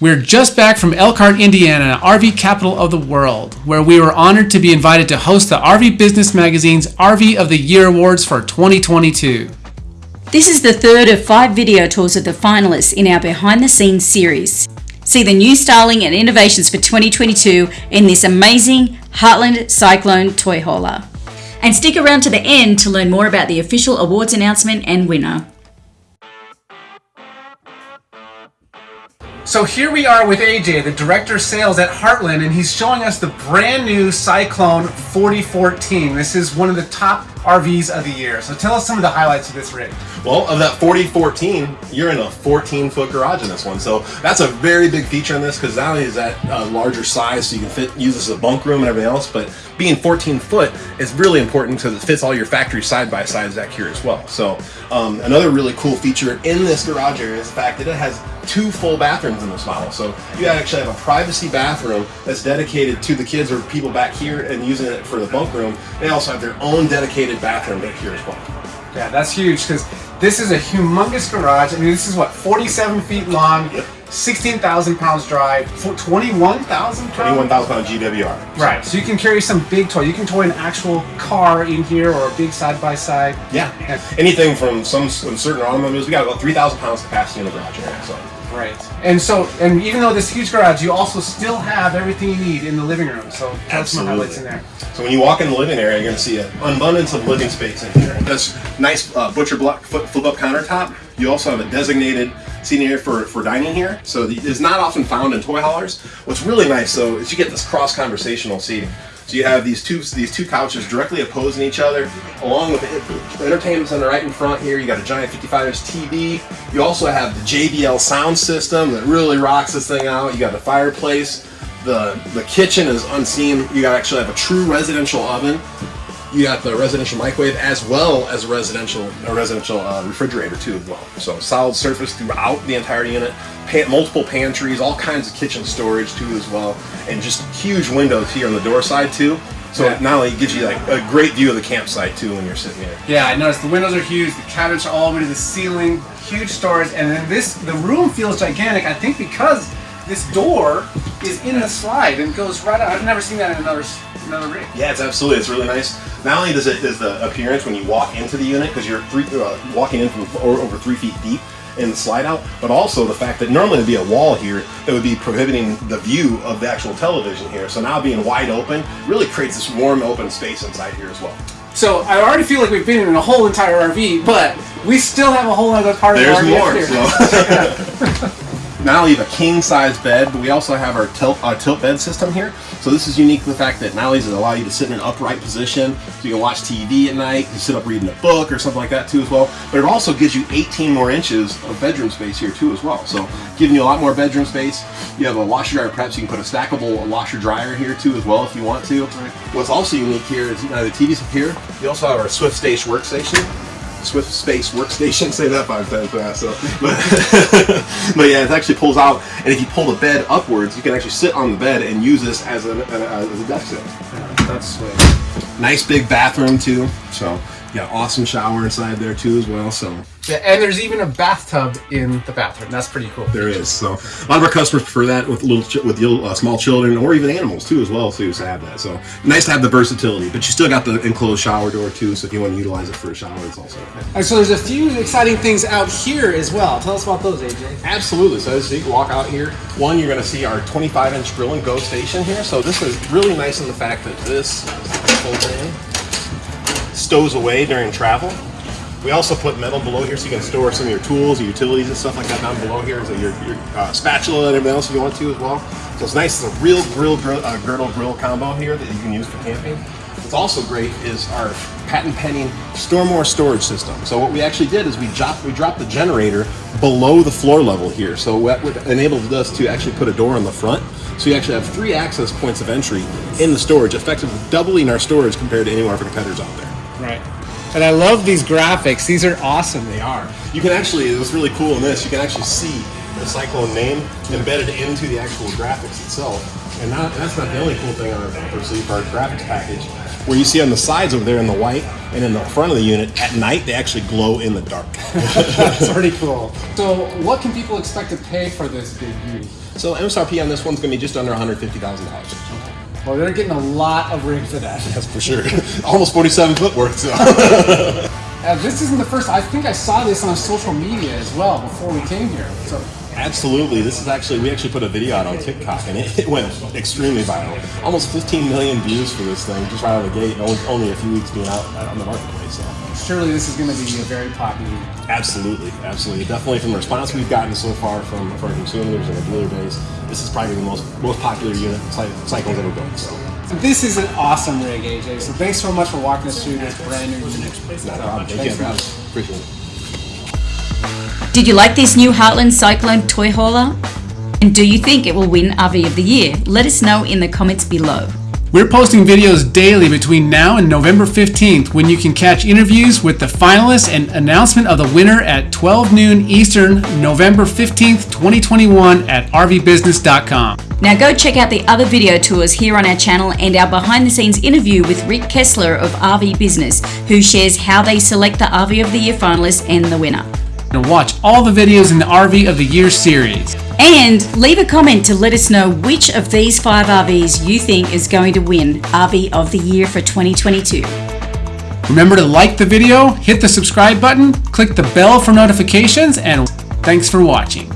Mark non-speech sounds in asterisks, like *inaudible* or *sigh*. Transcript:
We're just back from Elkhart, Indiana, RV capital of the world, where we were honored to be invited to host the RV Business Magazine's RV of the Year Awards for 2022. This is the third of five video tours of the finalists in our behind the scenes series. See the new styling and innovations for 2022 in this amazing Heartland Cyclone toy hauler. And stick around to the end to learn more about the official awards announcement and winner. So here we are with AJ, the Director of Sales at Heartland, and he's showing us the brand new Cyclone 4014. This is one of the top RVs of the year. So tell us some of the highlights of this rig. Well, of that 4014, you're in a 14 foot garage in this one. So that's a very big feature in this because not only is that a larger size so you can fit use this as a bunk room and everything else, but being 14 foot is really important because it fits all your factory side by sides back here as well. So um, another really cool feature in this garage area is the fact that it has two full bathrooms in this model. So you actually have a privacy bathroom that's dedicated to the kids or people back here and using it for the bunk room. They also have their own dedicated bathroom back here as well. Yeah, that's huge because this is a humongous garage. I mean, this is what, 47 feet long, Yep. 16,000 pounds dry, 21,000 pounds? 21,000 pound GWR. Right, so you can carry some big toy. You can toy an actual car in here or a big side by side. Yeah. Anything from some, some certain automobiles, we got about 3,000 pounds capacity in the garage area. So. Right. And so, and even though this huge garage, you also still have everything you need in the living room. So that's some highlights in there. So when you walk in the living area, you're going to see an abundance of living space in here. This nice uh, butcher block flip, flip up countertop. You also have a designated seating area for, for dining here. So it's not often found in toy haulers. What's really nice though is you get this cross conversational seating. So you have these two these two couches directly opposing each other, along with the entertainment center right in front here. You got a giant 55 inch TV. You also have the JBL sound system that really rocks this thing out. You got the fireplace. The the kitchen is unseen. You actually have a true residential oven. You got the residential microwave as well as a residential a residential uh, refrigerator too as well. So solid surface throughout the entire unit. Pan, multiple pantries, all kinds of kitchen storage too as well, and just huge windows here on the door side too. So Yeah. not only gives you like a great view of the campsite too when you're sitting here. Yeah, I noticed the windows are huge. The cabinets are all the way to the ceiling. Huge storage, and then this the room feels gigantic. I think because this door is in the slide and goes right out. I've never seen that in another another rig. Yeah, it's absolutely. It's really nice. Not only does it is the appearance when you walk into the unit because you're three, uh, walking in from over three feet deep in the slide out, but also the fact that normally there'd be a wall here that would be prohibiting the view of the actual television here. So now being wide open really creates this warm open space inside here as well. So I already feel like we've been in a whole entire RV, but we still have a whole other part There's of the RV more. So. *laughs* *laughs* Not only have a king size bed, but we also have our tilt, our tilt bed system here. So this is unique to the fact that not only does it allow you to sit in an upright position, so you can watch TV at night, you sit up reading a book or something like that too as well, but it also gives you 18 more inches of bedroom space here too as well. So giving you a lot more bedroom space. You have a washer dryer prep, so you can put a stackable washer dryer here too as well if you want to. What's also unique here is uh, the TV's up here. You also have our Swift Stage workstation. Swift Space workstation. *laughs* Say that five times fast. So, but, *laughs* but yeah, it actually pulls out, and if you pull the bed upwards, you can actually sit on the bed and use this as a, uh, as a desk sit. That's sweet. Nice big bathroom too. So got awesome shower inside there too as well. So Yeah, and there's even a bathtub in the bathroom. That's pretty cool. there is. So a lot of our customers prefer that with little with little, uh, small children or even animals too as well too to have that. So nice to have the versatility, but you still got the enclosed shower door too. So if you want to utilize it for a shower, it's also okay. And so there's a few exciting things out here as well. Tell us about those, AJ. Absolutely. So as you can walk out here, one, you're going to see our 25 inch grill and go station here. So this is really nice in the fact that this whole thing stows away during travel. We also put metal below here so you can store some of your tools, your utilities and stuff like that down below here. So your, your uh, spatula and everything else you want to as well. So it's nice. It's a real grill, grill uh, girdle grill combo here that you can use for camping. What's also great is our patent pending store more storage system. So what we actually did is we dropped we dropped the generator below the floor level here. So what enabled us to actually put a door on the front. So you actually have three access points of entry in the storage, effectively doubling our storage compared to any of our competitors out there. Right. And I love these graphics. These are awesome. They are. You can actually, it was really cool in this, you can actually see the Cyclone name embedded into the actual graphics itself. And not, that's not the only cool thing on our upper sleeve, graphics package. where you see on the sides over there in the white and in the front of the unit, at night they actually glow in the dark. *laughs* *laughs* That's pretty cool. So, what can people expect to pay for this big beauty? so MSRP on this one's going to be just under $150,000. Well, they're getting a lot of rig for that. That's for sure. *laughs* Almost 47 foot worth. So. *laughs* Uh, this isn't the first. I think I saw this on social media as well before we came here. So, Absolutely. This is actually, we actually put a video out on TikTok and it, *laughs* it went extremely viral. Almost 15 million views for this thing just right out of the gate. Only, only a few weeks being out on the marketplace. So. Surely this is going to be a very popular. Absolutely, absolutely. Definitely from the response we've gotten so far from, from our consumers and the dealer base, this is probably the most most popular unit Cy- Cyclone's ever built. So, This is an awesome rig, AJ. So thanks so much for walking us through this brand new unit. not a problem. Thank Thanks you. for. Appreciate it. Did you like this new Heartland Cyclone toy hauler? And do you think it will win RV of the Year? Let us know in the comments below. We're posting videos daily between now and November 15th when you can catch interviews with the finalists and announcement of the winner at 12 noon Eastern, November 15th, 2021 at rvbusiness.com. Now go check out the other video tours here on our channel and our behind the scenes interview with Rick Kessler of RV Business, who shares how they select the RV of the Year finalists and the winner. And watch all the videos in the RV of the Year series. And leave a comment to let us know which of these five RVs you think is going to win RV of the Year for 2022. Remember to like the video, hit the subscribe button, click the bell for notifications, and thanks for watching.